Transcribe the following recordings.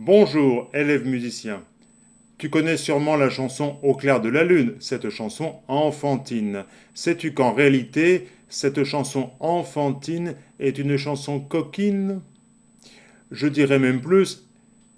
Bonjour, élève musicien. Tu connais sûrement la chanson Au clair de la lune, cette chanson enfantine. Sais-tu qu'en réalité, cette chanson enfantine est une chanson coquine? Je dirais même plus,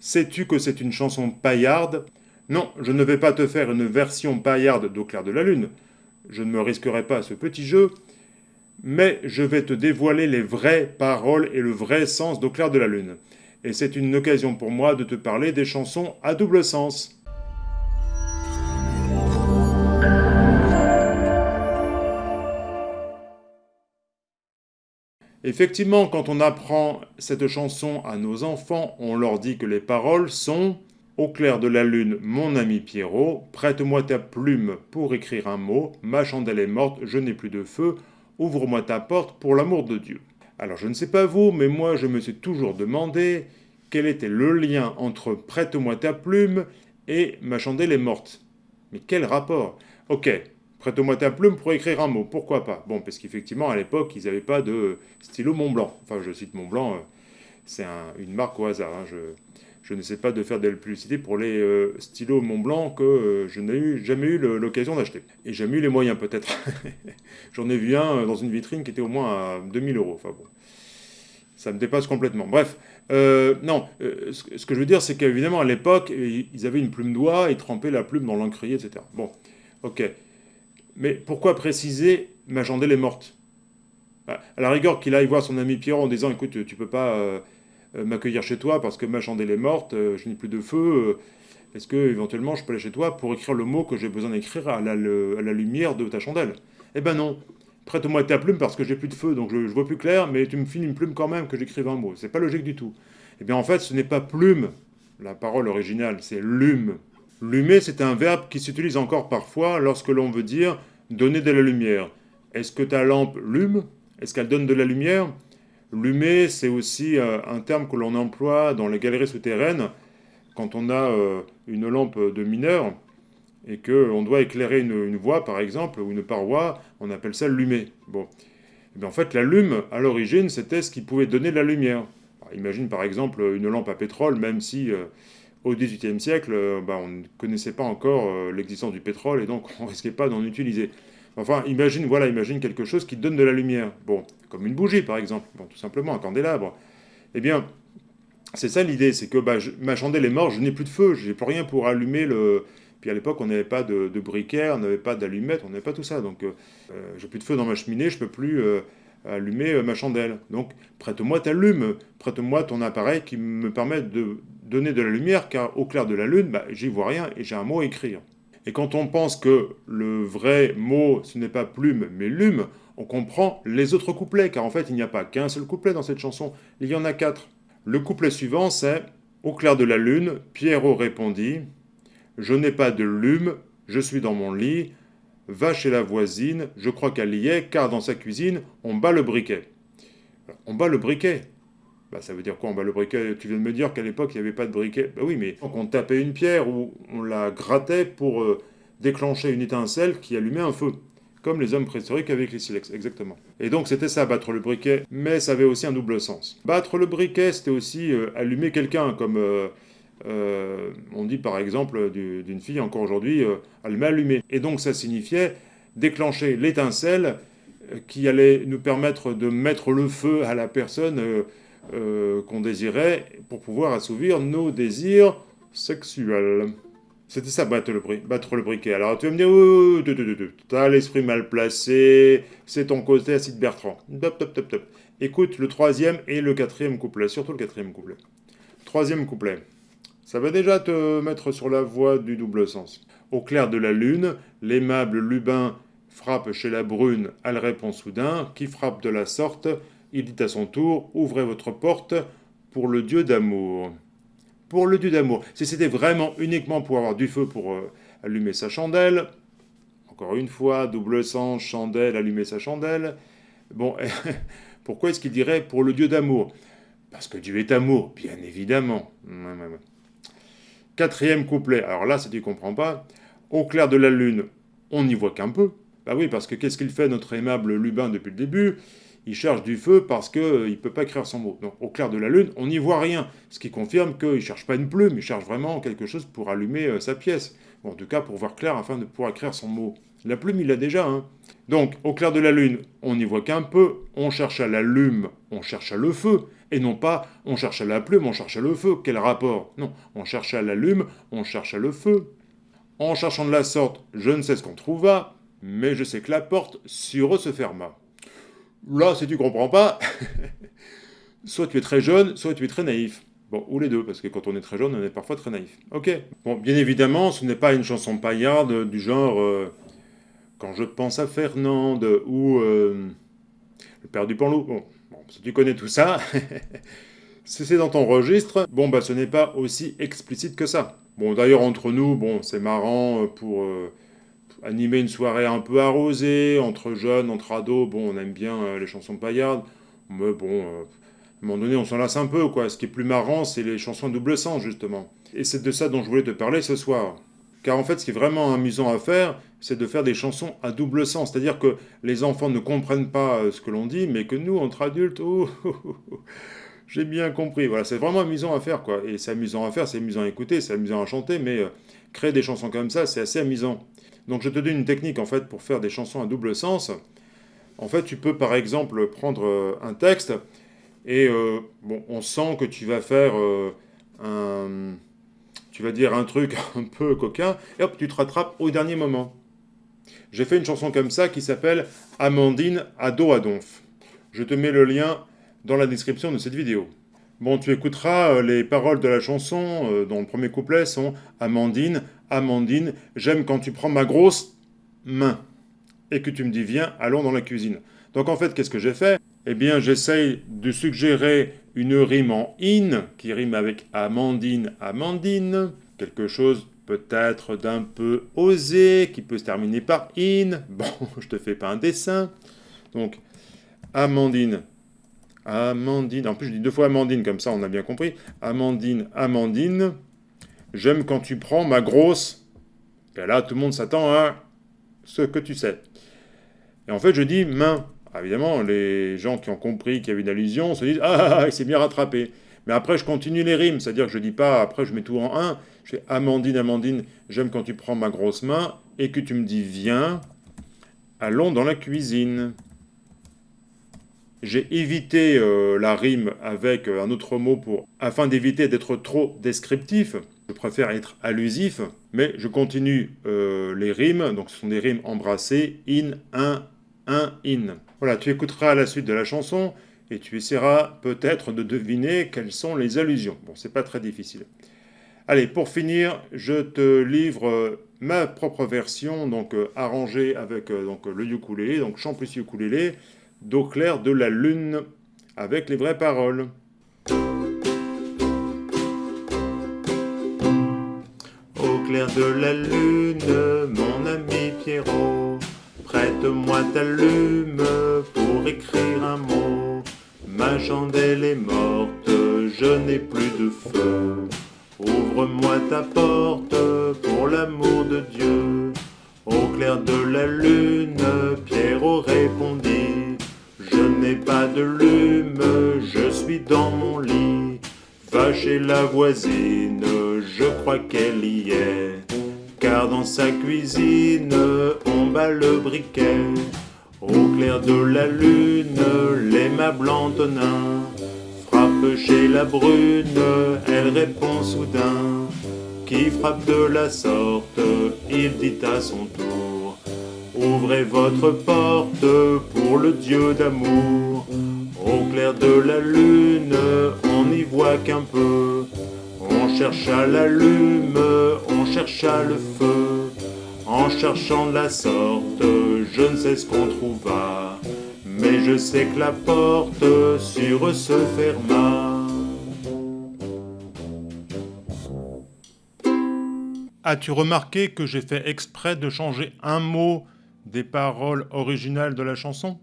sais-tu que c'est une chanson paillarde? Non, je ne vais pas te faire une version paillarde d'Au clair de la lune. Je ne me risquerai pas à ce petit jeu, mais je vais te dévoiler les vraies paroles et le vrai sens d'Au clair de la lune et c'est une occasion pour moi de te parler des chansons à double sens. Effectivement, quand on apprend cette chanson à nos enfants, on leur dit que les paroles sont « Au clair de la lune, mon ami Pierrot, prête-moi ta plume pour écrire un mot, ma chandelle est morte, je n'ai plus de feu, ouvre-moi ta porte pour l'amour de Dieu ». Alors je ne sais pas vous, mais moi je me suis toujours demandé quel était le lien entre « prête-moi ta plume » et « ma chandelle est morte ». Mais quel rapport? Ok, prête-moi ta plume pour écrire un mot, pourquoi pas? Bon, parce qu'effectivement, à l'époque, ils n'avaient pas de stylo Montblanc. Enfin, je cite Montblanc, euh, c'est une marque au hasard. Hein. Je n'essaie pas de faire de la publicité pour les euh, stylos Montblanc que euh, je n'ai jamais eu l'occasion d'acheter. Et jamais eu les moyens peut-être. J'en ai vu un euh, dans une vitrine qui était au moins à 2000 euros. Enfin ça me dépasse complètement. Bref, non, ce que je veux dire, c'est qu'évidemment, à l'époque, ils avaient une plume d'oie, ils trempaient la plume dans l'encrier, etc. Bon, ok. Mais pourquoi préciser « ma chandelle est morte? Bah, À la rigueur, qu'il aille voir son ami Pierre en disant « écoute, tu peux pas m'accueillir chez toi parce que ma chandelle est morte, euh, je n'ai plus de feu, euh, est-ce que éventuellement je peux aller chez toi pour écrire le mot que j'ai besoin d'écrire à, la, lumière de ta chandelle? Eh ben non, prête-moi ta plume parce que j'ai plus de feu, donc je, vois plus clair, mais tu me files une plume quand même que j'écrive un mot. C'est pas logique du tout. Eh bien en fait, ce n'est pas plume, la parole originale, c'est lume. Lumer, c'est un verbe qui s'utilise encore parfois lorsque l'on veut dire donner de la lumière. Est-ce que ta lampe lume? Est-ce qu'elle donne de la lumière? Lumer, c'est aussi euh, un terme que l'on emploie dans les galeries souterraines quand on a euh, une lampe de mineur et qu'on doit éclairer une, voie, par exemple, ou une paroi, on appelle ça lumer. Bon. Eh en fait, la lume, à l'origine, c'était ce qui pouvait donner de la lumière. imagine, par exemple, une lampe à pétrole, même si euh, au XVIIIe siècle, bah, on ne connaissait pas encore l'existence du pétrole, et donc on ne risquait pas d'en utiliser. Enfin, imagine, voilà, imagine quelque chose qui donne de la lumière. Bon, comme une bougie, par exemple. Tout simplement, un candélabre. Eh bien, c'est ça l'idée, c'est que bah, ma chandelle est morte, je n'ai plus de feu, j'ai plus rien pour allumer le... Puis à l'époque, on n'avait pas de, briquet, on n'avait pas d'allumette, on n'avait pas tout ça. Donc, euh, euh, j'ai plus de feu dans ma cheminée, je peux plus euh, allumer ma chandelle. Donc, prête-moi ta lume, prête-moi ton appareil qui me permet de donner de la lumière, car au clair de la lune, bah, j'y vois rien et j'ai un mot à écrire. Et quand on pense que le vrai mot, ce n'est pas plume, mais lume, on comprend les autres couplets, car en fait, il n'y a pas qu'un seul couplet dans cette chanson, il y en a quatre. Le couplet suivant, c'est « Au clair de la lune, Pierrot répondit « Je n'ai pas de lume, je suis dans mon lit, va chez la voisine, je crois qu'elle y est, car dans sa cuisine, on bat le briquet. » On bat le briquet bah, ça veut dire quoi? Bat le briquet Tu viens de me dire qu'à l'époque, il n'y avait pas de briquet. Bah oui, mais on tapait une pierre ou on la grattait pour euh, déclencher une étincelle qui allumait un feu. Comme les hommes préhistoriques avec les silex, exactement. Et donc c'était ça, battre le briquet, mais ça avait aussi un double sens. Battre le briquet, c'était aussi euh, allumer quelqu'un, comme euh, on dit par exemple d'une fille encore aujourd'hui, elle m'a allumé. Et donc ça signifiait déclencher l'étincelle qui allait nous permettre de mettre le feu à la personne euh, qu'on désirait pour pouvoir assouvir nos désirs sexuels. C'était ça, battre le, battre le briquet. Alors tu vas me dire, oh, t'as l'esprit mal placé, c'est ton côté acide Bertrand. Top, top, top, top. Écoute le troisième et le quatrième couplet, surtout le quatrième couplet. Troisième couplet. Ça va déjà te mettre sur la voie du double sens. Au clair de la lune, l'aimable Lubin frappe chez la brune, elle répond soudain, qui frappe de la sorte, il dit à son tour, ouvrez votre porte pour le Dieu d'amour. Pour le Dieu d'amour. Si c'était vraiment uniquement pour avoir du feu pour euh, allumer sa chandelle, encore une fois, double sens, chandelle, allumer sa chandelle, bon, pourquoi est-ce qu'il dirait pour le Dieu d'amour? Parce que Dieu est amour, bien évidemment. Quatrième couplet, alors là, si tu ne comprends pas, au clair de la lune, on n'y voit qu'un peu. Bah oui, parce que qu'est-ce qu'il fait notre aimable Lubin depuis le début? Il cherche du feu parce qu'il ne peut pas écrire son mot. Donc au clair de la lune, on n'y voit rien, ce qui confirme qu'il ne cherche pas une plume, il cherche vraiment quelque chose pour allumer sa pièce. en tout cas pour voir clair afin de pouvoir écrire son mot. La plume, il l'a déjà. Hein. Donc, au clair de la lune, on n'y voit qu'un peu. On cherche à la lume, on cherche à le feu. Et non pas, on cherche à la plume, on cherche à le feu. Quel rapport? Non, on cherche à la lume, on cherche à le feu. En cherchant de la sorte, je ne sais ce qu'on trouva, mais je sais que la porte sur eux se ferma. Là, si tu comprends pas, soit tu es très jeune, soit tu es très naïf. Bon, ou les deux, parce que quand on est très jeune, on est parfois très naïf. Ok. Bon, bien évidemment, ce n'est pas une chanson paillarde du genre... Euh, quand je pense à Fernande ou euh, le père du Panlou, bon, si tu connais tout ça, si c'est dans ton registre, bon bah ce n'est pas aussi explicite que ça. Bon d'ailleurs entre nous, bon c'est marrant pour euh, animer une soirée un peu arrosée, entre jeunes, entre ados, bon on aime bien les chansons paillardes, mais bon, à un moment donné on s'en lasse un peu quoi. Ce qui est plus marrant c'est les chansons double sens justement. Et c'est de ça dont je voulais te parler ce soir. Car en fait, ce qui est vraiment amusant à faire, c'est de faire des chansons à double sens. C'est-à-dire que les enfants ne comprennent pas euh, ce que l'on dit, mais que nous, entre adultes, oh, oh, oh, oh j'ai bien compris. Voilà, c'est vraiment amusant à faire, quoi. Et c'est amusant à faire, c'est amusant à écouter, c'est amusant à chanter, mais euh, créer des chansons comme ça, c'est assez amusant. Donc je te donne une technique, en fait, pour faire des chansons à double sens. En fait, tu peux, par exemple, prendre euh, un texte, et bon, on sent que tu vas faire un tu vas dire un truc un peu coquin, et hop, tu te rattrapes au dernier moment. J'ai fait une chanson comme ça qui s'appelle Amandine ado à donf. Je te mets le lien dans la description de cette vidéo. Bon, tu écouteras euh, les paroles de la chanson, euh, dont le premier couplet sont Amandine, Amandine, j'aime quand tu prends ma grosse main et que tu me dis viens, allons dans la cuisine. Donc en fait, qu'est-ce que j'ai fait? Eh bien, j'essaye de suggérer une rime en in, qui rime avec Amandine, Amandine, quelque chose peut-être d'un peu osé, qui peut se terminer par in. Bon, je te fais pas un dessin. Donc, Amandine, Amandine, en plus je dis deux fois Amandine, comme ça on a bien compris. Amandine, Amandine, j'aime quand tu prends ma grosse... Et là, tout le monde s'attend à ce que tu sais. Et en fait, je dis main. Ah, évidemment, les gens qui ont compris qu'il y avait une allusion se disent « Ah, ah, ah il s'est bien rattrapé ». Mais après, je continue les rimes, c'est-à-dire que je dis pas, après je mets tout en un, je fais « Amandine, Amandine, j'aime quand tu prends ma grosse main et que tu me dis « Viens, allons dans la cuisine ». J'ai évité euh, la rime avec euh, un autre mot pour, afin d'éviter d'être trop descriptif. Je préfère être allusif, mais je continue euh, les rimes, donc ce sont des rimes embrassées, in, un, un, in. Voilà, tu écouteras la suite de la chanson et tu essaieras peut-être de deviner quelles sont les allusions. Bon, c'est pas très difficile. Allez, pour finir, je te livre ma propre version, donc arrangée avec donc, le ukulélé, donc chant plus ukulélé, d'eau claire de la lune, avec les vraies paroles. Au clair de la lune, mon ami Pierrot, prête-moi ta lume pour écrire un mot. Ma chandelle est morte, je n'ai plus de feu. Ouvre-moi ta porte pour l'amour de Dieu. Au clair de la lune, Pierrot répondit. Je n'ai pas de lume, je suis dans mon lit. Va chez la voisine, je crois qu'elle y est. Car dans sa cuisine, on bat le briquet. Au clair de la lune, les meubles Antonin frappe chez la brune, elle répond soudain. Qui frappe de la sorte, il dit à son tour. Ouvrez votre porte pour le Dieu d'amour. Au clair de la lune, on n'y voit qu'un peu. On chercha la lume, on chercha le feu. En cherchant de la sorte, je ne sais ce qu'on trouva. Mais je sais que la porte sur eux se ferma. As-tu remarqué que j'ai fait exprès de changer un mot des paroles originales de la chanson?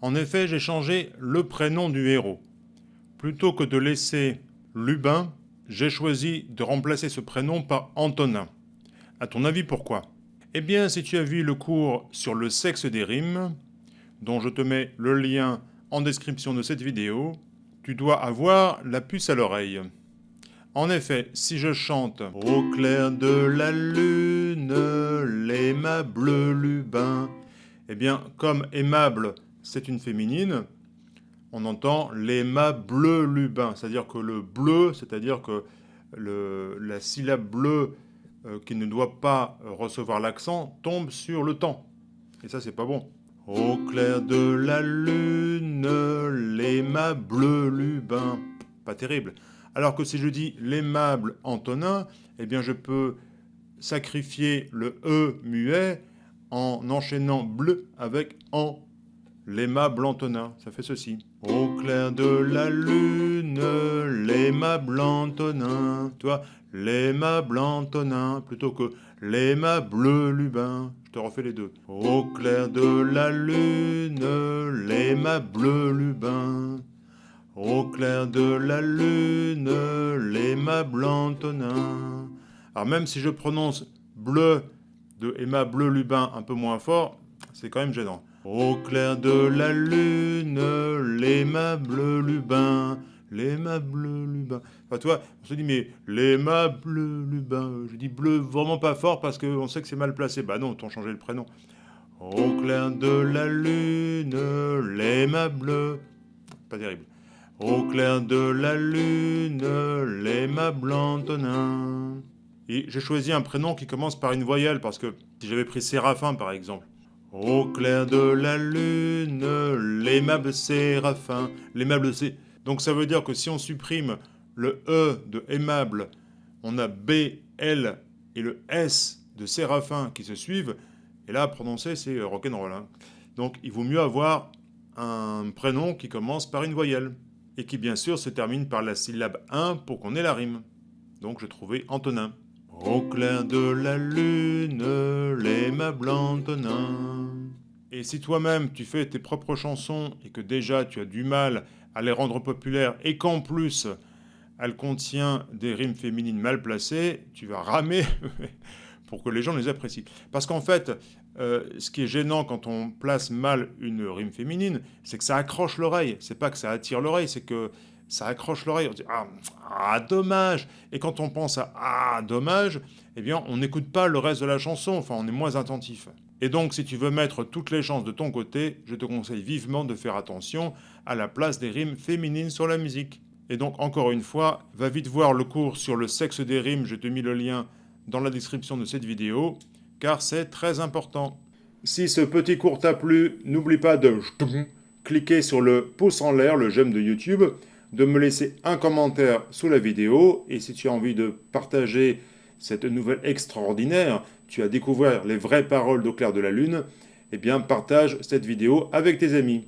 En effet, j'ai changé le prénom du héros. Plutôt que de laisser Lubin, j'ai choisi de remplacer ce prénom par Antonin. À ton avis, pourquoi? Eh bien, si tu as vu le cours sur le sexe des rimes, dont je te mets le lien en description de cette vidéo, tu dois avoir la puce à l'oreille. En effet, si je chante « Au clair de la lune, l'aimable Lubin », eh bien, comme aimable, c'est une féminine, on entend l'aimable Lubin, c'est-à-dire que le bleu, c'est-à-dire que la syllabe bleue euh, qui ne doit pas recevoir l'accent tombe sur le temps. Et ça, c'est pas bon. Au clair de la lune, l'aimable Lubin. Pas terrible. Alors que si je dis l'aimable Antonin, eh bien je peux sacrifier le E muet en enchaînant bleu avec en. L'aimable Antonin, ça fait ceci. Au clair de la lune, l'aimable Antonin. Tu vois, l'aimable Antonin, plutôt que l'aimable Lubin. Je te refais les deux. Au clair de la lune, l'aimable Lubin. Au clair de la lune, l'aimable Antonin. Alors même si je prononce bleu de aimable Lubin un peu moins fort, c'est quand même gênant. Au clair de la lune, l'aimable Lubin, l'aimable Lubin. Enfin, toi, on se dit, mais l'aimable Lubin, je dis bleu vraiment pas fort parce qu'on sait que c'est mal placé. Bah non, t'ont changé le prénom. Au clair de la lune, l'aimable... Pas terrible. Au clair de la lune, l'aimable Antonin. Et j'ai choisi un prénom qui commence par une voyelle, parce que si j'avais pris Séraphin, par exemple. Au clair de la lune, l'aimable Séraphin, l'aimable C. Donc ça veut dire que si on supprime le E de aimable, on a B, L et le S de Séraphin qui se suivent. Et là, prononcer, c'est rock'n'roll. Hein. Donc il vaut mieux avoir un prénom qui commence par une voyelle et qui bien sûr se termine par la syllabe 1 pour qu'on ait la rime. Donc je trouvais Antonin. Au clair de la lune, l'aimable Antonin. Et si toi-même tu fais tes propres chansons et que déjà tu as du mal à les rendre populaires et qu'en plus elle contient des rimes féminines mal placées, tu vas ramer pour que les gens les apprécient. Parce qu'en fait, euh, ce qui est gênant quand on place mal une rime féminine, c'est que ça accroche l'oreille. C'est pas que ça attire l'oreille, c'est que ça accroche l'oreille. On dit ah, ah, dommage. Et quand on pense à ah dommage, eh bien on n'écoute pas le reste de la chanson. Enfin, on est moins attentif. Et donc, si tu veux mettre toutes les chances de ton côté, je te conseille vivement de faire attention à la place des rimes féminines sur la musique. Et donc, encore une fois, va vite voir le cours sur le sexe des rimes. Je te mis le lien dans la description de cette vidéo car c'est très important. Si ce petit cours t'a plu, n'oublie pas de cliquer sur le pouce en l'air, le j'aime de YouTube, de me laisser un commentaire sous la vidéo, et si tu as envie de partager cette nouvelle extraordinaire, tu as découvert les vraies paroles d'Au de la lune, eh bien partage cette vidéo avec tes amis.